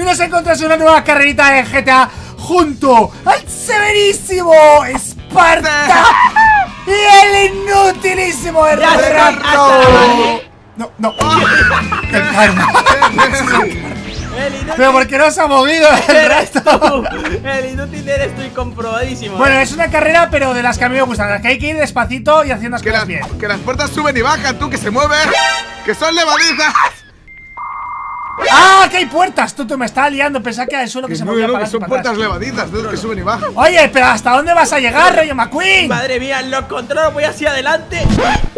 Y nos encontramos en una nueva carrerita de GTA Junto al severísimo Esparta Y el inutilísimo Errato No, no El karma El inútil, Pero porque no se ha movido el resto. El inútil eres tú y comprobadísimo. Bueno, es una carrera pero de las que a mí me gustan Las que hay que ir despacito y haciendo las Que cosas las, bien que las puertas suben y bajan, tú, que se mueven. Que son levadizas. ¡Ah! que hay puertas! Tú, tú me estás liando Pensaba que era el suelo que, Que se no, movía no, para que son para puertas atrás. levadizas, de los que suben y bajan. Oye, pero ¿hasta dónde vas a llegar, Rayo McQueen? Madre mía, lo controlo, voy hacia adelante.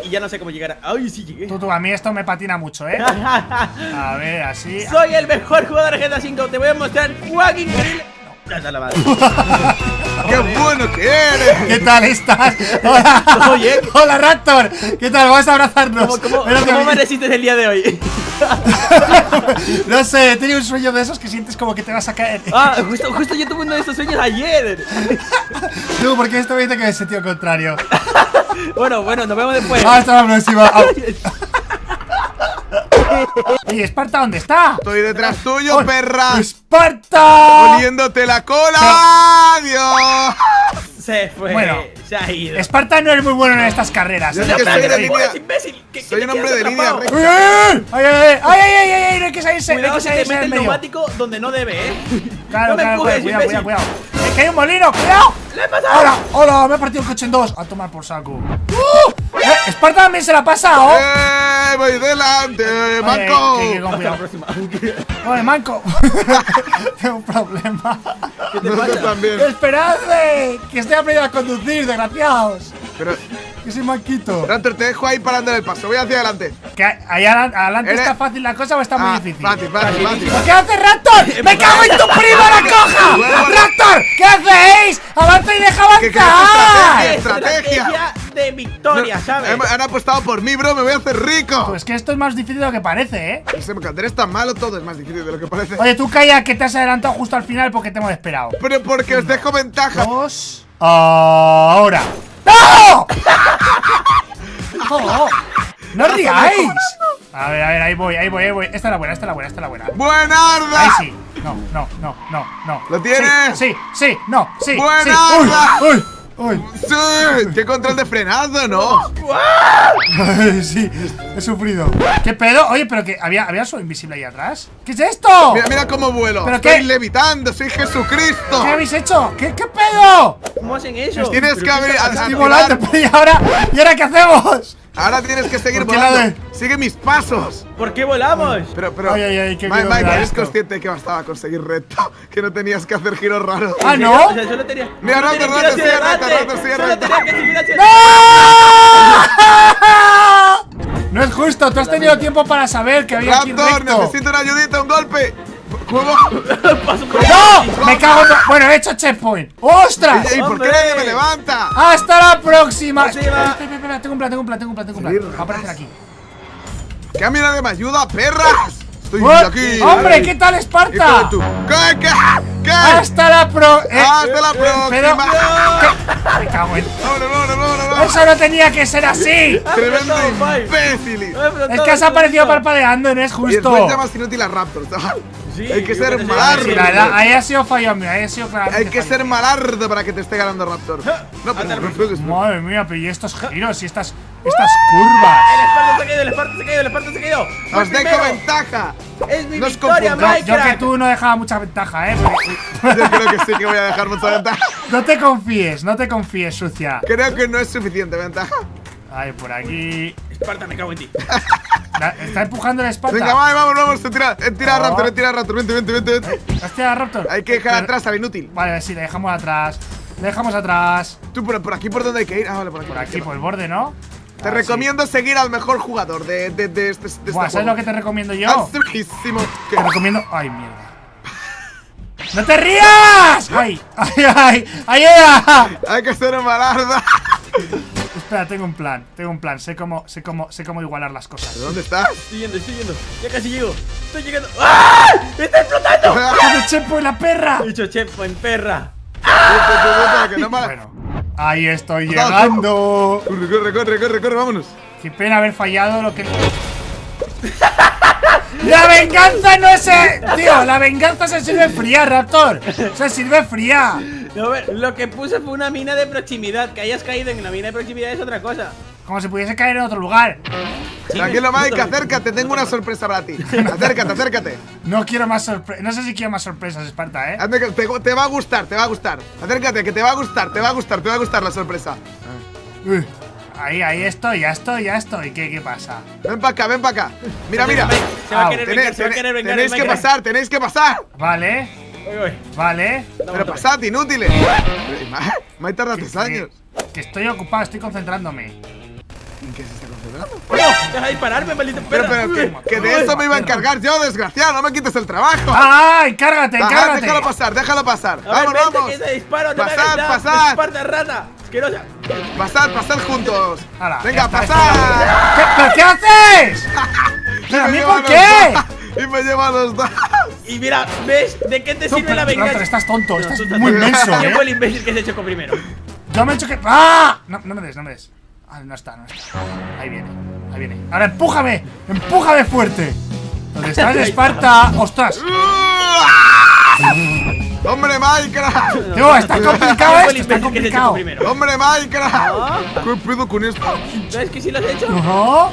Y ya no sé cómo llegar. Ay, sí llegué. Tú, tú, a mí esto me patina mucho, ¿eh? A ver, así Soy el mejor jugador de GTA V. Te voy a mostrar un increíble. No, ya la madre. ¡Qué bueno que eres! ¿Qué tal estás? Hola Oye. Hola, Raptor ¿Qué tal? Vamos a abrazarnos ¿Cómo, cómo, me resistes el día de hoy? No sé, he tenido un sueño de esos que sientes como que te vas a caer Ah, justo, justo yo tuve uno de estos sueños ayer. Tú, porque esto me dice que es sentido contrario Bueno, bueno, nos vemos después. Hasta la próxima Oye, ¿Esparta dónde está? Estoy detrás tuyo, ¡Oh, perra. ¡Esparta! Oliéndote la cola. ¡Adiós! Se fue. Bueno. se ha ido. Esparta no es muy bueno en estas carreras Yo ¿eh? sé que soy de línea- imbécil. ¿Qué- Soy qué un hombre de línea recta. ¡Ay, ay, ay! ¡Ay, ay, ay! ay! No hay que salirse, no hay Cuidado que que te salirse mete del el neumático donde no debe, eh. Claro, claro, empujes, cuidado, cuidado, cuidado. ¡Eh, que hay un molino! ¡Cuidado! ¡Le he pasado! ¡Hola! ¡Hola! Me ha partido el coche en dos. A tomar por saco. ¡Uh! ¡Eh! ¡Esparta también se la ha pasado! ¡Eh! ¡Voy delante! Oye, ¡Manco! que- que próxima. ¡Oye, manco! Tengo un problema. ¿Qué te Nosotros pasa? también. ¡Esperadme! Que estoy aprendiendo a conducir, desgraciados. Pero, Que soy manquito. Raptor, te dejo ahí parando el paso. Voy hacia adelante. ¿Que ahí adelante, está fácil la cosa o está muy Ah, difícil? Fácil, fácil, fácil. ¿Qué hace Raptor? ¡Me cago en tu primo la coja! ¡Raptor! ¿Qué hacéis? ¡Avanza y deja avanzar! Estrategia. De victoria, ¿sabes? Han, han apostado por mí, bro. Me voy a hacer rico. Pues que esto es más difícil de lo que parece, ¿eh? Ese mercader es tan malo, todo es más difícil de lo que parece. Oye, tú calla que te has adelantado justo al final porque te hemos esperado. Pero porque os dejo ventaja. Dos. Ahora. ¡No! ¡No! ¡No os riáis! A ver, a ver, ahí voy, ahí voy, ahí voy. Esta es la buena, esta es la buena, esta es la buena. Ahí ¡Buenarda! sí. No, no, no, no, no. ¿Lo tienes? Sí, sí, sí, no, sí. Buena sí. uy, uy. ¡Sí! ¡Qué control de frenado, no! Ay, sí, he sufrido. ¿Qué pedo? Oye, pero que había, había su invisible ahí atrás. ¿Qué es esto? Mira, mira cómo vuelo. ¿Pero Estoy qué? levitando, soy Jesucristo. ¿Qué habéis hecho? ¿Qué, qué pedo? ¿Cómo hacen eso? Tienes ¿Pero que abrir-? Estoy volando, ¿y ahora? ¿Y ahora qué hacemos? Ahora tienes que seguir ¿Por qué volando. la de- Sigue mis pasos. ¿Por qué volamos? Pero, pero. Ay, ay, ay, qué Mike, da eres esto. consciente que bastaba conseguir recto. Que no tenías que hacer giros raros. Ah, ¿En ¿no? O sea, solo tenía. Mira, solo Rato, tenía que Rato, hacia sí, Rato, subir hacia No es justo, tú has tenido tiempo para saber que había aquí Raptor, recto. necesito una ayudita, un golpe. ¿Cómo? Paso por ¡No! ¡Me cago en... Bueno, he hecho checkpoint. ¡Ostras! ¿Y por qué ¡Hombre! nadie me levanta? ¡Hasta la próxima! Espera, espera, espera, tengo un plan, tengo un plan, tengo un plan, tengo un plan. Va a aparecer aquí. ¿Que a mí nadie me ayuda, perras? Estoy aquí. ¡Hombre, qué tal Esparta! tu- ¿Qué? ¿Qué? ¿Qué? ¡Hasta la pro... eh, Hasta la pero- próxima. Me cago en... ¡Eso no tenía que ser así! Tremendo apretado, Mike. imbécil. Es que has aparecido parpadeando, no es Y justo. después llamas inútil a Raptor, chaval. Sí, Hay que ser malardo. ahí ha sido fallo mío, ahí ha sido claramente Hay que fallo. ser malardo para que te esté ganando Raptor. No, pero. Madre mía, pero y estos giros y estas, estas curvas. El Esparta se ha caído, el Esparta se ha caído, el Esparta se ha caído. Fue Os el dejo ventaja. Es mi victoria. Yo que tú no dejaba mucha ventaja, eh. Yo creo que sí que voy a dejar mucha ventaja. No te confíes, no te confíes, sucia. Creo que no es suficiente ventaja. Ay, por aquí. Esparta, me cago en ti. La- está empujando el Esparta. Venga, vamos, vamos, vamos. Tira, eh, tira No. Raptor, eh, tira Raptor. Vente, vente, vente. vente. ¿Has tirado a Raptor? Hay que dejar atrás al inútil. Vale, sí, le dejamos atrás. Le dejamos atrás. Tú por, por aquí por donde hay que ir. Ah, vale, por aquí. Por aquí, por el borde, ¿no? Te Ah, recomiendo seguir al mejor jugador de, de, de este, de este Buah, ¿Sabes juego. lo que te recomiendo yo? Ah. Te recomiendo. ¡Ay, mierda! ¡No te rías! ¡Ay! ¡Ay, ay! ¡Ayuda! Hay que ser malarda. Espera, tengo un plan, tengo un plan. Sé cómo, sé cómo, sé cómo igualar las cosas. ¿Dónde estás? Estoy yendo, estoy yendo. Ya casi llego. Estoy llegando. ¡Ah! ¡Está explotando! ¡Hace chepo en la perra! He dicho chepo en perra. Mala- Bueno, ahí estoy llegando. Corre, corre, corre, corre, corre, vámonos. Qué pena haber fallado lo que. La venganza no es. eh, Tío, la venganza se sirve fría, Raptor. Se sirve fría. No, lo que puse fue una mina de proximidad. Que hayas caído en la mina de proximidad es otra cosa. Como si pudiese caer en otro lugar. Tranquilo, Mike, acércate, tengo una sorpresa para ti. Acércate, acércate. No quiero más sorpresas. No sé si quiero más sorpresas, Esparta, ¿eh? Te, te va a gustar, te va a gustar. Acércate, que te va a gustar, te va a gustar, te va a gustar la sorpresa. Uy. Ahí, ahí estoy, ya estoy, ya estoy. ¿Qué, qué pasa? Ven para acá, ven para acá. Mira, mira. Se va a querer Tenéis, vengar, se va a querer vengar. tenéis que pasar, tenéis que pasar. Vale, Vale. Pero pasad, inútiles. Me ha tardado tres años. Que estoy ocupado, estoy concentrándome. ¿En qué se está concentrando? ¡Deja de dispararme, maldito Pero, perro! pero, que, que de eso me iba a encargar yo, desgraciado. No me quites el trabajo. ¡Ah! ¡Encárgate, Ajá, encárgate! déjalo pasar, déjalo pasar. A ver, Vamos, vamos. que te disparo, no me Pasad, nada. pasad. Esparta, rata. Asquerosa. Pasad, pasad juntos. Hala, ya Venga, pasad. ¿Qué, ¿Pero qué haces? ¿Pero a mí me por qué? Y me lleva a los dos. Y mira, ¿ves? ¿De qué te sirve la venganza? Raptor, estás tonto, estás muy ¿Quién ¿eh? fue el imbécil que se chocó primero? Yo me he hecho que. ¡Ah! No, no me des, no me des. Ah, no está, no está. Ahí viene, ahí viene. Ahora empújame, empújame fuerte. ¿Dónde estás, Esparta? ¡Ostras! ¡Hombre, Minecraft! Tío, está complicado ¿Quién fue el esto, está complicado. ¡Hombre, Minecraft! Ah. ¿Qué pedo con esto? ¿Ves que sí lo has hecho? ¿No?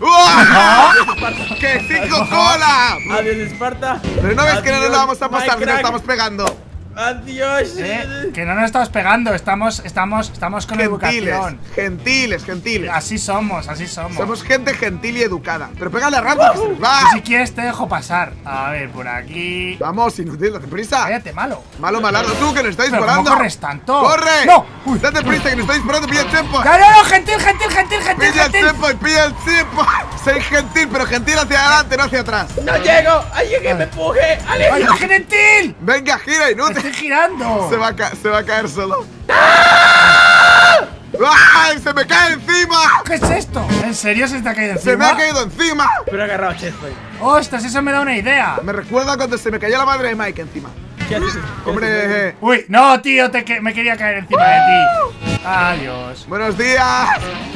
Ajá. ¡Uah! ¡Que cinco cola! Adiós, Esparta. Pero no ves que no nos lo vamos a pasar, nos Minecraft. estamos pegando. Adiós. ¿Eh? Que no nos estamos pegando, estamos, estamos, estamos con Gentiles, educación. gentiles, gentiles. Así somos, así somos. Somos gente gentil y educada. Pero pégale a va. Si quieres te dejo pasar. A ver, por aquí. Vamos, inútil, date prisa. Cállate, malo. Malo, malardo, tú que nos está Pero disparando. ¿cómo corres tanto? ¡Corre! ¡No! Uy. Date prisa que nos está disparando, pilla el tiempo. ¡No, no, no! ¡Gentil, gentil, gentil, gentil, Pilla el tiempo y pilla el tiempo. Soy gentil, pero gentil hacia adelante, no hacia atrás. ¡No llego! ¡Alguien que me empuje! ¡Ay, ¡Ale! gentil! Venga, gira, ¡Me inútil. estoy girando! Se va, a ca- se va a caer solo. ¡Ay! ¡Se me cae encima! ¿Qué es esto? ¿En serio se te ha caído encima? ¡Se me ha caído encima! Pero he agarrado Checkpoint. ¡Ostras, eso me da una idea! Me recuerda cuando se me cayó la madre de Mike encima. ¿Qué haces? Hombre, Uy, no, tío, te que me quería caer encima de ti. Adiós. buenos días.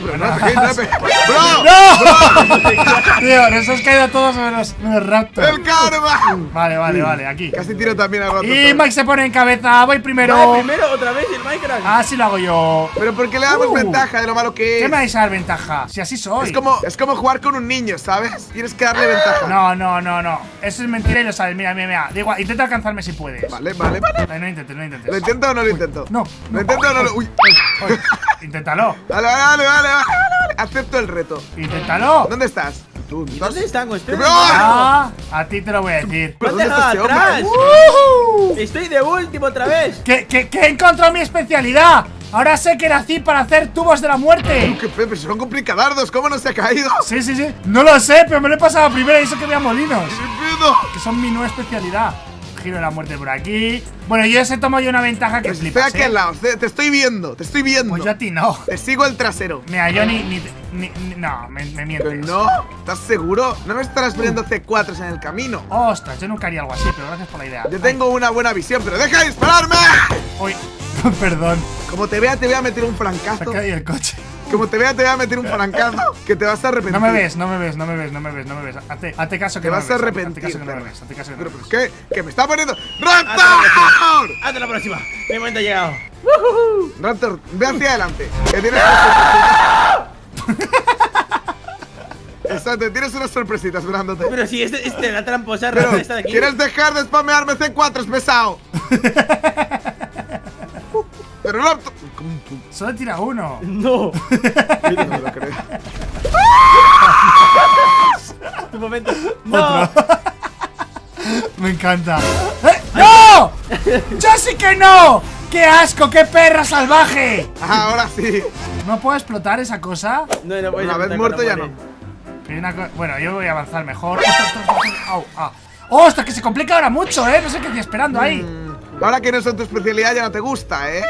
Bro, no, te no te- ¡Bro! ¡No! tío, nos has caído todos menos, menos Raptor. ¡El karma! Vale, vale, vale, aquí. Casi tiro también a Raptor. Y Mike se pone en cabeza, voy primero. Vale, primero, otra vez el Minecraft. Así lo hago yo. Pero ¿por qué le damos Uh. ventaja de lo malo que ¿Qué es? me vais a dar ventaja? Si así soy. Es como, es como jugar con un niño, ¿sabes? Tienes que darle ventaja. No, no, no, no. Eso es mentira y lo sabes. Mira, mira, mira. Da igual, intenta alcanzarme si puedes. Vale, vale, vale. No, no intentes, no intentes. ¿Lo intento o no lo intento? No, ¿Lo no. intento o no lo.? Uy. Oye, inténtalo. Vale, vale, vale, vale. Acepto el reto. Inténtalo. ¿Dónde estás? ¿Tú? ¿Y ¿Estás? dónde están. Ah, a ti te lo voy a decir. ¡Me has ¿Dónde está dejado ese hombre? atrás! ¡Woohoo! ¡Estoy de último otra vez! Que, que, que he encontrado mi especialidad. Ahora sé que nací para hacer tubos de la muerte. ¡Qué pepe! Son complicadardos, ¿cómo no se ha caído? Sí, sí, sí. No lo sé, pero me lo he pasado primero y eso que había molinos. ¡Qué pedo! Que son mi nueva especialidad. Giro de la muerte por aquí. Bueno, yo ese tomo yo una ventaja que Estoy flipas, aquí al ¿eh? lado, te te estoy viendo, te estoy viendo. Pues yo a ti no. Te sigo el trasero. Mira, yo ni. ni, ni- ni- no, me, me no, ¿estás seguro? No me estarás poniendo C4 en el camino. Ostras, yo nunca haría algo así, pero gracias por la idea. Yo tengo una buena visión, pero deja de dispararme. Uy, perdón. Como te vea, te voy a meter un Se ha francazo. caído el coche. Como te vea, te voy a meter un francazo que te vas a arrepentir. No me ves, no me ves, no me ves, no me ves, no me ves. Hazte, hazte caso que Te no vas me a ves. arrepentir. Hazte caso que no me ves, hazte caso que no me ¿pero ves. qué? ¿Que me está poniendo. ¡Hasta la ¡Raptor! próxima! ¡Hasta la próxima! Mi momento ha llegado. Raptor, ve hacia adelante. Que tienes Exacto, tienes unas sorpresitas esperándote. Pero si este, este la tramposa rata está de aquí. ¿quieres dejar de spamearme C4? Es pesado. Pero Raptor. Solo tira uno. No. No me lo creo. Tu momento. No. Me encanta. ¡Eh! ¡No! ¡Yo sí que no! ¡Qué asco! ¡Qué perra salvaje! Ajá, ahora sí. ¿No puedo explotar esa cosa? No, no puedes Una vez muerto ya muere. no. Bueno, yo voy a avanzar mejor. ¡Au! ¡Ah! ¡Ostras, que se complica ahora mucho, eh! No sé qué estoy esperando ahí. Mm, Ahora que no son tu especialidad ya no te gusta, ¿eh?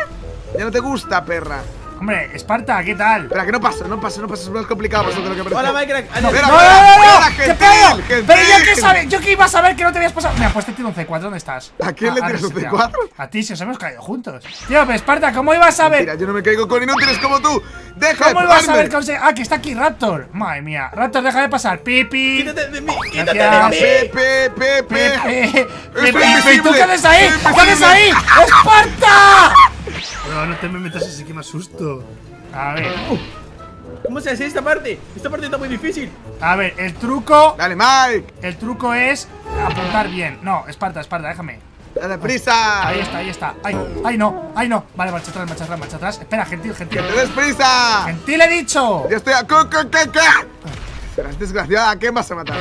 Ya no te gusta, perra. Hombre, Esparta, ¿qué tal? Espera, que no pasa, no pasa, no pasa, es más complicado más de lo que parece. Hola, Minecraft. No. Mira, no, no, no, ¿Qué pedo? Pero yo qué sabe? ¿Yo qué iba a saber que no te habías pasado? Mira, pues te tiro un C4, ¿dónde estás? ¿A quién le Ah, tiras un reseteado. C4? A ti, si os hemos caído juntos. Tío, pero Esparta, ¿cómo ibas a ver? Mira, yo no me caigo con inútiles como tú. Deja ¿Cómo ibas a ver que Ah, que está aquí Raptor. Madre mía. Raptor, deja de pasar. Pipi. Quítate de mí, quítate Gracias. de mí. Pepe, Pepe. Pepe. ¿Y tú qué haces ahí? ¿Qué haces ahí? ¡Esparta! No, no te me metas así que me asusto. A ver. ¿Cómo se hace esta parte? Esta parte está muy difícil. A ver, el truco. Dale, Mike. El truco es apuntar bien. No, Esparta, Esparta, déjame. Dale prisa. Ahí está, ahí está. Ay, ay, no, ay, no. Vale, marcha atrás, marcha atrás, marcha atrás. Espera, gentil, gentil. ¡Que te des prisa! Gentil he dicho. Ya estoy a... Serás desgraciada, ¿a quién vas a matar?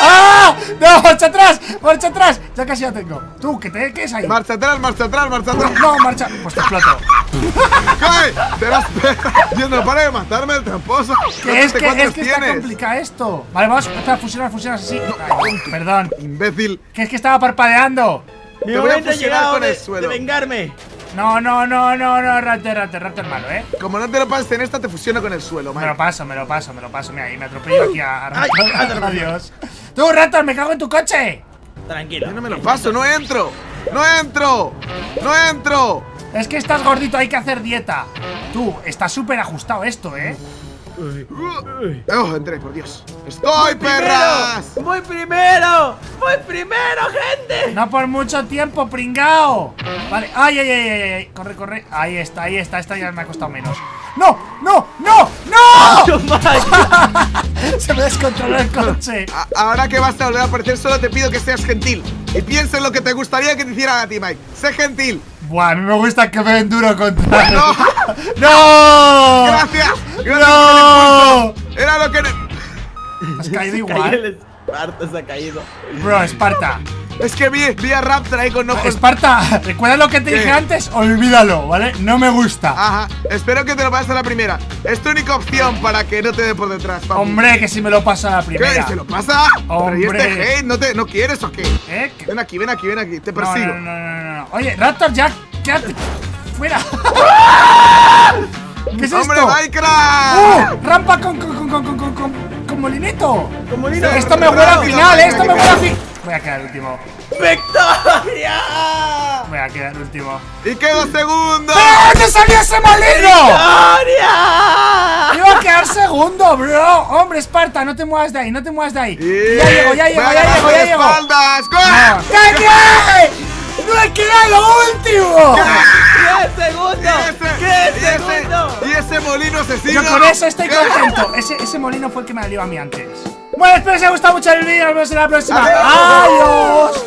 ¡Ah! ¡No! ¡Marcha atrás! ¡Marcha atrás! Ya casi la tengo. Tú, que te quedes ahí. Marcha atrás, marcha atrás, marcha atrás. No, marcha. Pues te exploto. ¡Cae! ¡Te das Yo no para de matarme el tramposo. Que es que, ¿Cuántos es que está complicado esto. Vale, vamos. Espera, fusionar, fusionar así. Ay, perdón. Imbécil. Que es que estaba parpadeando. Mi Te voy a fusionar con de, el suelo. de vengarme. No, no, no, no, no. Raptor, Raptor, Raptor malo, ¿eh? Como no te lo pases en esta, te fusiono con el suelo, Me lo paso, me lo paso, me lo paso. Mira, y me atropello aquí a, Ay, Raptor. ay, paso. Adiós. Tú, Raptor, me cago en tu coche. Tranquilo. Yo no me lo paso, no entro. ¡No entro! ¡No entro! Es que estás gordito, hay que hacer dieta. Tú, está súper ajustado esto, ¿eh? Oh, entré, por Dios. ¡Estoy, perras! ¡Voy primero! ¡Voy primero, gente! No por mucho tiempo, pringao. Vale, ay, ay, ay, ay, ay. Corre, corre. Ahí está, ahí está. Esta ya me ha costado menos. ¡No! ¡No! ¡No! ¡No! Se me descontroló el coche. A- ahora que vas a volver a aparecer, solo te pido que seas gentil. Y piensa en lo que te gustaría que te hicieran a ti, Mike. Sé gentil. Buah, a mí me gusta que me den duro contra. No. ¡No! Gracias. Gracias ¡No! Era lo que. Has caído igual. el Esparta, se ha caído. Bro, Esparta. Es que vi, vi a Raptor ahí con ojos. Esparta, ¿recuerdas lo que te ¿Qué? dije antes? Olvídalo, ¿vale? No me gusta. Ajá. Espero que te lo pases a la primera. Es tu única opción para que no te dé por detrás, papi. Hombre, que si me lo pasa a la ¿Qué? primera. ¿Se lo pasa? Pero ¿y este Hombre. hate? ¿No, te, ¿No quieres o qué? ¿Eh? ¿Qué? Ven aquí, ven aquí, ven aquí. Te No, persigo. no, no, no, no, no. Oye, Raptor, ya, quédate fuera. ¿Qué es ¡Hombre, esto? Minecraft! ¡Uh! Rampa con, con, con, con, con, con, con, con molinito. Con molino. Esto me huele al final, ¿eh? Esto me huele al me- fin. Voy a quedar último. ¡Victoria! Voy a quedar último. ¡Y quedo segundo! ¡Pero dónde salió ese molino! ¡Victoria! Iba a quedar segundo, bro. Hombre, Esparta, no te muevas de ahí, no te muevas de ahí. Ya llego, ya llego, ya llego, ya llego. espaldas. ¡Corre! ¡No he quedado último! ¡Qué segundo! Y ese- ¡Qué y ese- segundo! Y ese molino asesino. Yo con eso estoy contento. Ese, ese molino fue el que me alió a mí antes. Bueno, espero que os haya gustado mucho el vídeo. Nos vemos en la próxima. Adiós. Adiós.